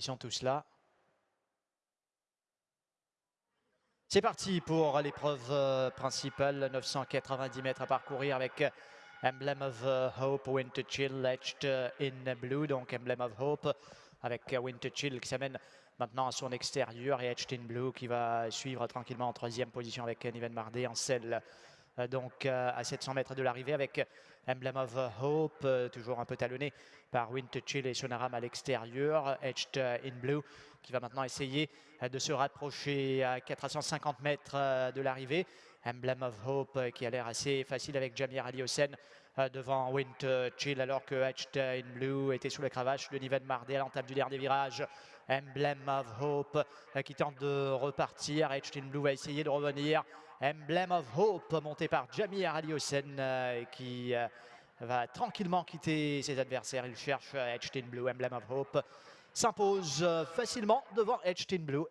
Ils sont tous là. C'est parti pour l'épreuve euh, principale, 990 mètres à parcourir avec euh, Emblem of euh, Hope, Winter Chill, Etched in Blue, donc Emblem of Hope avec Winter Chill qui s'amène maintenant à son extérieur et Etched in Blue qui va suivre tranquillement en troisième position avec Niven Mardé en selle donc à 700 mètres de l'arrivée avec Emblem of Hope, toujours un peu talonné par Winter Chill et Sonaram à l'extérieur, Etched in Blue qui va maintenant essayer de se rapprocher à 450 mètres de l'arrivée. Emblem of Hope qui a l'air assez facile avec Jamir Ali Hossein devant Winter Chill alors que Etched in Blue était sous la cravache de Niven Mardé à l'entame du dernier virage. Emblem of Hope qui tente de repartir. Etched in Blue va essayer de revenir. Emblem of Hope monté par Jamir Ali Hossein qui va tranquillement quitter ses adversaires. Il cherche Etched in Blue, Emblem of Hope s'impose facilement devant Edge Blue.